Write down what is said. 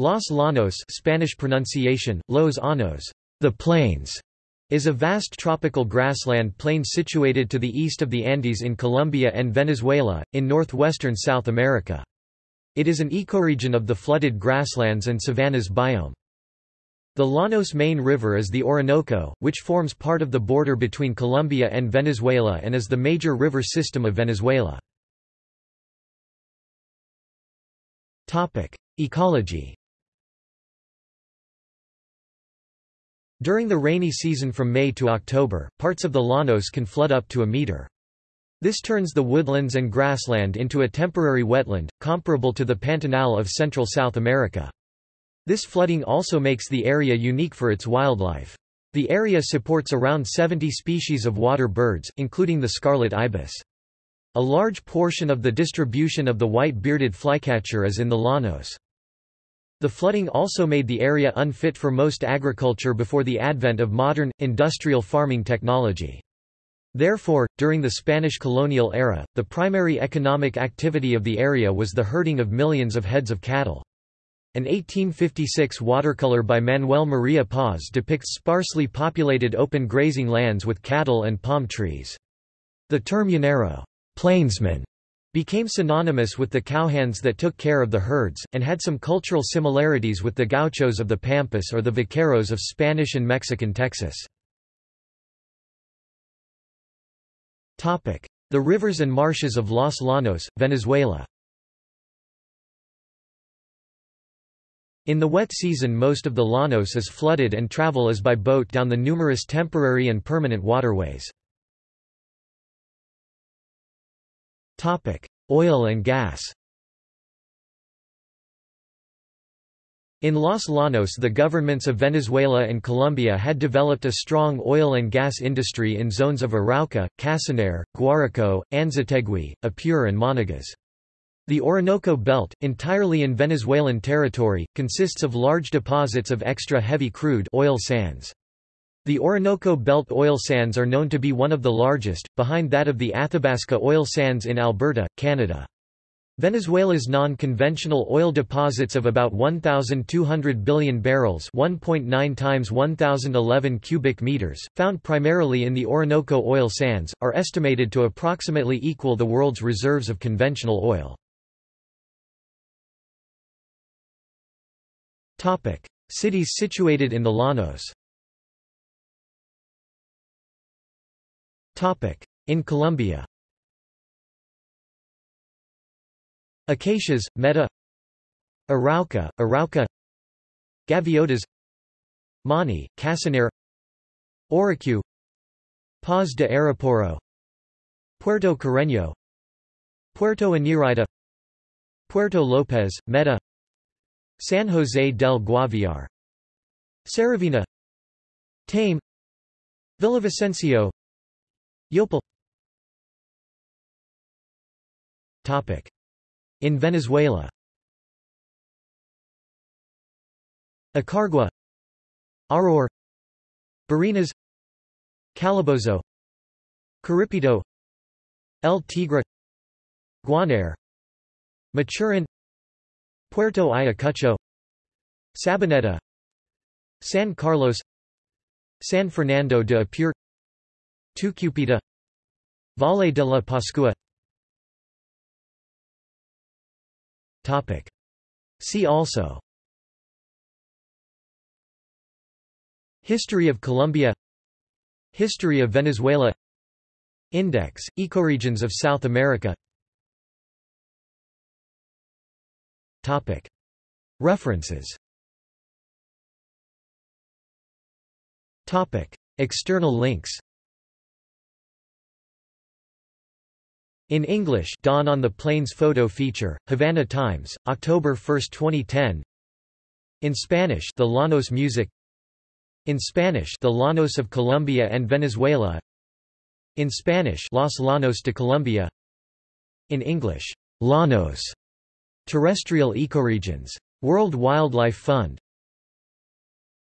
Los Llanos Spanish pronunciation, Los Anos, the plains, is a vast tropical grassland plain situated to the east of the Andes in Colombia and Venezuela, in northwestern South America. It is an ecoregion of the flooded grasslands and savannas biome. The Llanos main river is the Orinoco, which forms part of the border between Colombia and Venezuela and is the major river system of Venezuela. Ecology During the rainy season from May to October, parts of the Llanos can flood up to a meter. This turns the woodlands and grassland into a temporary wetland, comparable to the Pantanal of central South America. This flooding also makes the area unique for its wildlife. The area supports around 70 species of water birds, including the scarlet ibis. A large portion of the distribution of the white-bearded flycatcher is in the Llanos. The flooding also made the area unfit for most agriculture before the advent of modern, industrial farming technology. Therefore, during the Spanish colonial era, the primary economic activity of the area was the herding of millions of heads of cattle. An 1856 watercolor by Manuel Maria Paz depicts sparsely populated open grazing lands with cattle and palm trees. The term llanero plainsman", became synonymous with the cowhands that took care of the herds, and had some cultural similarities with the gauchos of the Pampas or the vaqueros of Spanish and Mexican Texas. The rivers and marshes of Los Llanos, Venezuela In the wet season most of the Llanos is flooded and travel is by boat down the numerous temporary and permanent waterways. Oil and gas In Los Llanos the governments of Venezuela and Colombia had developed a strong oil and gas industry in zones of Arauca, Casanare, Guárico, Anzoátegui, Apure and Monagas. The Orinoco Belt, entirely in Venezuelan territory, consists of large deposits of extra heavy crude oil sands. The Orinoco Belt oil sands are known to be one of the largest, behind that of the Athabasca oil sands in Alberta, Canada. Venezuela's non-conventional oil deposits of about 1,200 billion barrels 1.9 times 1,011 cubic meters, found primarily in the Orinoco oil sands, are estimated to approximately equal the world's reserves of conventional oil. Cities situated in the Llanos In Colombia. Acacias, Meta. Arauca, Arauca. Gaviotas. Mani, Casanare Orocué. Paz de Ariporo Puerto Carreño. Puerto Inirida Puerto López, Meta. San José del Guaviare. Saravena Tame. Villavicencio Yopal. Topic. In Venezuela. Acarigua Araure Barinas. Calabozo. Caripito El Tigre. Guanare Maturin Puerto Ayacucho. Sabaneta San Carlos. San Fernando de Apure Tucupita Valle de la Pascua. Topic. See also. History of Colombia. History of Venezuela. Index, Ecoregions of South America. Topic. References. Topic. External links In English Dawn on the Plains photo feature, Havana Times, October 1, 2010 In Spanish The Llanos Music. In Spanish The Llanos of Colombia and Venezuela. In Spanish Los Llanos de Colombia. In English Llanos. Terrestrial Ecoregions. World Wildlife Fund